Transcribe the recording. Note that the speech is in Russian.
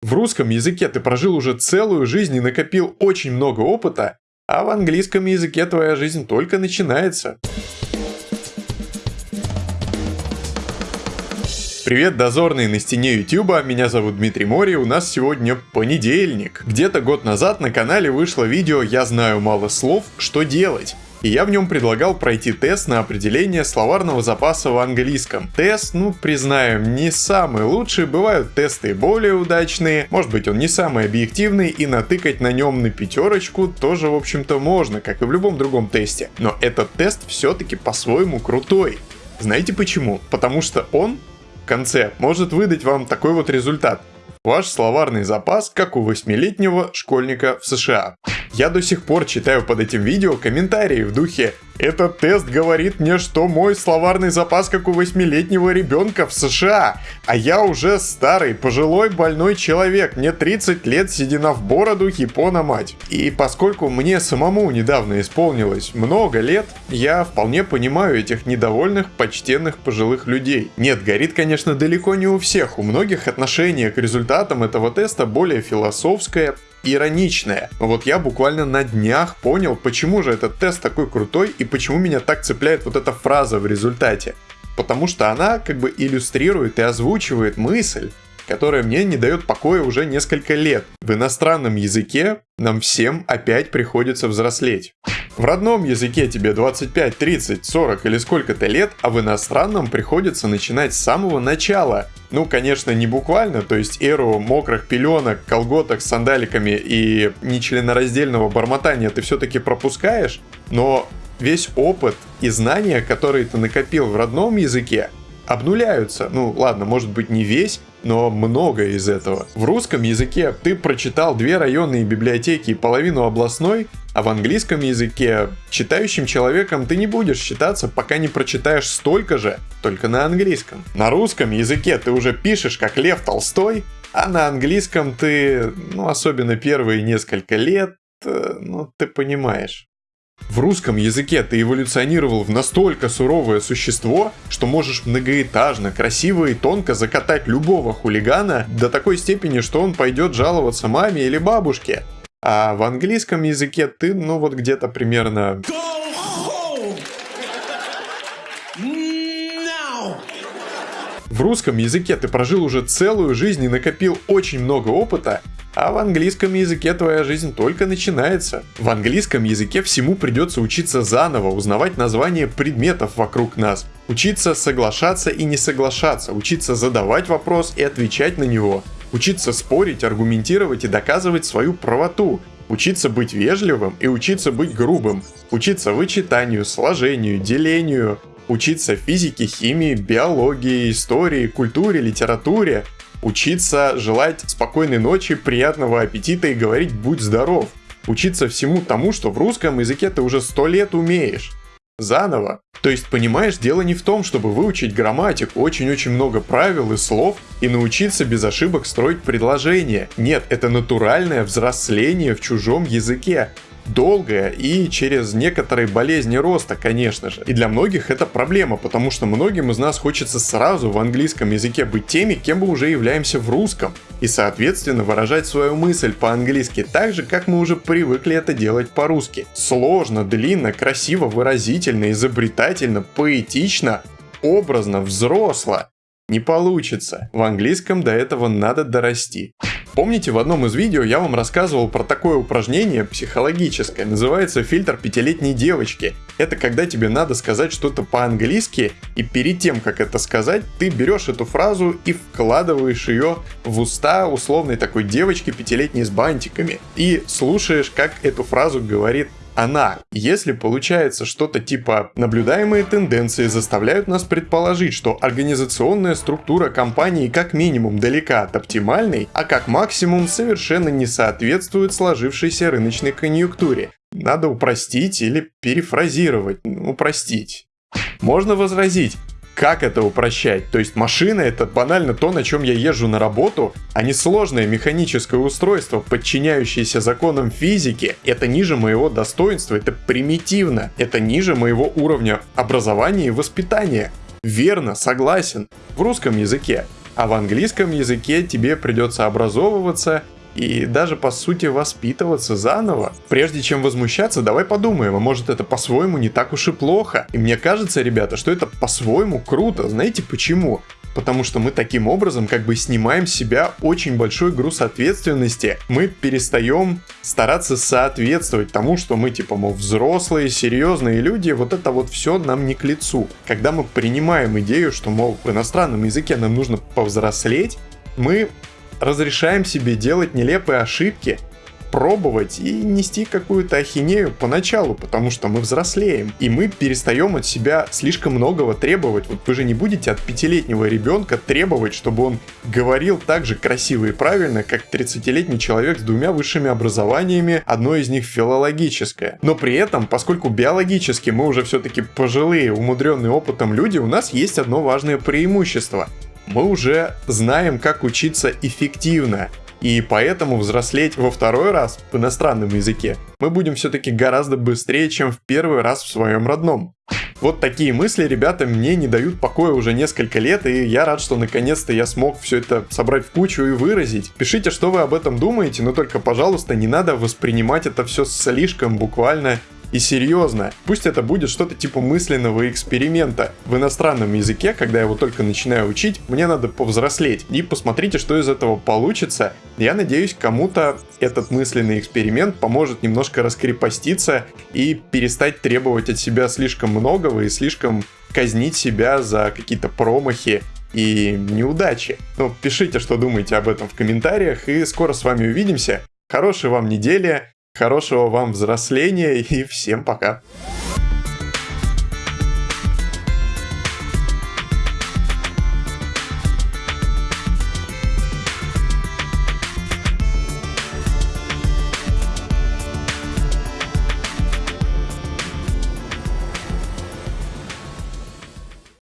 В русском языке ты прожил уже целую жизнь и накопил очень много опыта, а в английском языке твоя жизнь только начинается. Привет, дозорные на стене Ютуба, меня зовут Дмитрий Мори, у нас сегодня понедельник. Где-то год назад на канале вышло видео «Я знаю мало слов, что делать?» И я в нем предлагал пройти тест на определение словарного запаса в английском. Тест, ну, признаем, не самый лучший, бывают тесты более удачные, может быть он не самый объективный, и натыкать на нем на пятерочку тоже, в общем-то, можно, как и в любом другом тесте. Но этот тест все-таки по-своему крутой. Знаете почему? Потому что он в конце может выдать вам такой вот результат. Ваш словарный запас, как у восьмилетнего школьника в США. Я до сих пор читаю под этим видео комментарии в духе этот тест говорит мне, что мой словарный запас как у восьмилетнего ребенка в США, а я уже старый, пожилой, больной человек, мне 30 лет, седина в бороду, япона мать. И поскольку мне самому недавно исполнилось много лет, я вполне понимаю этих недовольных, почтенных пожилых людей. Нет, горит, конечно, далеко не у всех, у многих отношение к результатам этого теста более философское, ироничная. Вот я буквально на днях понял, почему же этот тест такой крутой и почему меня так цепляет вот эта фраза в результате. Потому что она как бы иллюстрирует и озвучивает мысль, которая мне не дает покоя уже несколько лет. В иностранном языке нам всем опять приходится взрослеть. В родном языке тебе 25, 30, 40 или сколько-то лет, а в иностранном приходится начинать с самого начала. Ну, конечно, не буквально, то есть эру мокрых пеленок, колготок с сандаликами и нечленораздельного бормотания ты все-таки пропускаешь, но весь опыт и знания, которые ты накопил в родном языке, обнуляются. Ну, ладно, может быть не весь, но много из этого. В русском языке ты прочитал две районные библиотеки и половину областной, а в английском языке читающим человеком ты не будешь считаться, пока не прочитаешь столько же, только на английском. На русском языке ты уже пишешь как Лев Толстой, а на английском ты, ну особенно первые несколько лет, э, ну ты понимаешь. В русском языке ты эволюционировал в настолько суровое существо, что можешь многоэтажно, красиво и тонко закатать любого хулигана до такой степени, что он пойдет жаловаться маме или бабушке. А в английском языке ты, ну вот где-то примерно... В русском языке ты прожил уже целую жизнь и накопил очень много опыта, а в английском языке твоя жизнь только начинается. В английском языке всему придется учиться заново, узнавать названия предметов вокруг нас, учиться соглашаться и не соглашаться, учиться задавать вопрос и отвечать на него, учиться спорить, аргументировать и доказывать свою правоту, учиться быть вежливым и учиться быть грубым, учиться вычитанию, сложению, делению, учиться физике, химии, биологии, истории, культуре, литературе, Учиться желать спокойной ночи, приятного аппетита и говорить «будь здоров». Учиться всему тому, что в русском языке ты уже сто лет умеешь. Заново. То есть, понимаешь, дело не в том, чтобы выучить грамматику, очень-очень много правил и слов и научиться без ошибок строить предложения. Нет, это натуральное взросление в чужом языке долгая и через некоторые болезни роста, конечно же. И для многих это проблема, потому что многим из нас хочется сразу в английском языке быть теми, кем мы уже являемся в русском. И соответственно выражать свою мысль по-английски так же, как мы уже привыкли это делать по-русски. Сложно, длинно, красиво, выразительно, изобретательно, поэтично, образно, взросло. Не получится. В английском до этого надо дорасти. Помните, в одном из видео я вам рассказывал про такое упражнение психологическое, называется фильтр пятилетней девочки. Это когда тебе надо сказать что-то по-английски, и перед тем, как это сказать, ты берешь эту фразу и вкладываешь ее в уста условной такой девочки пятилетней с бантиками. И слушаешь, как эту фразу говорит она. Если получается что-то типа наблюдаемые тенденции заставляют нас предположить, что организационная структура компании как минимум далека от оптимальной, а как максимум совершенно не соответствует сложившейся рыночной конъюнктуре. Надо упростить или перефразировать, упростить. Можно возразить, как это упрощать? То есть машина это банально то, на чем я езжу на работу, а не сложное механическое устройство, подчиняющееся законам физики. Это ниже моего достоинства, это примитивно, это ниже моего уровня образования и воспитания. Верно, согласен. В русском языке А в английском языке тебе придется образовываться и даже по сути воспитываться заново. Прежде чем возмущаться, давай подумаем, а может это по-своему не так уж и плохо. И мне кажется, ребята, что это по-своему круто. Знаете почему? потому что мы таким образом как бы снимаем с себя очень большой груз ответственности. Мы перестаем стараться соответствовать тому, что мы типа, мол, взрослые, серьезные люди, вот это вот все нам не к лицу. Когда мы принимаем идею, что, мол, в иностранном языке нам нужно повзрослеть, мы разрешаем себе делать нелепые ошибки, пробовать и нести какую-то ахинею поначалу, потому что мы взрослеем, и мы перестаем от себя слишком многого требовать. Вот вы же не будете от пятилетнего ребенка требовать, чтобы он говорил так же красиво и правильно, как 30-летний человек с двумя высшими образованиями, одно из них филологическое. Но при этом, поскольку биологически мы уже все-таки пожилые, умудренные опытом люди, у нас есть одно важное преимущество мы уже знаем, как учиться эффективно. И поэтому взрослеть во второй раз в иностранном языке мы будем все-таки гораздо быстрее, чем в первый раз в своем родном. Вот такие мысли, ребята, мне не дают покоя уже несколько лет, и я рад, что наконец-то я смог все это собрать в кучу и выразить. Пишите, что вы об этом думаете, но только, пожалуйста, не надо воспринимать это все слишком буквально и серьезно. Пусть это будет что-то типа мысленного эксперимента. В иностранном языке, когда я его только начинаю учить, мне надо повзрослеть. И посмотрите, что из этого получится. Я надеюсь, кому-то этот мысленный эксперимент поможет немножко раскрепоститься и перестать требовать от себя слишком многого и слишком казнить себя за какие-то промахи и неудачи. Ну, пишите, что думаете об этом в комментариях, и скоро с вами увидимся. Хорошей вам недели, Хорошего вам взросления и всем пока.